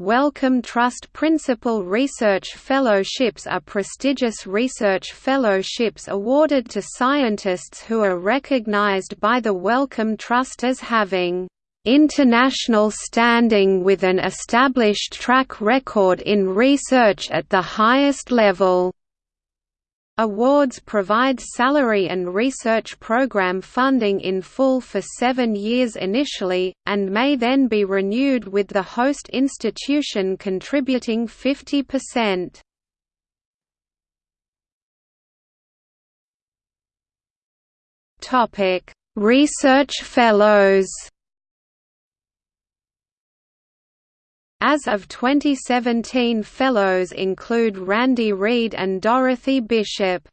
Wellcome Trust Principal Research Fellowships are prestigious research fellowships awarded to scientists who are recognized by the Wellcome Trust as having international standing with an established track record in research at the highest level. Awards provide salary and research program funding in full for seven years initially, and may then be renewed with the host institution contributing 50%. Research Fellows As of 2017 Fellows include Randy Read and Dorothy Bishop.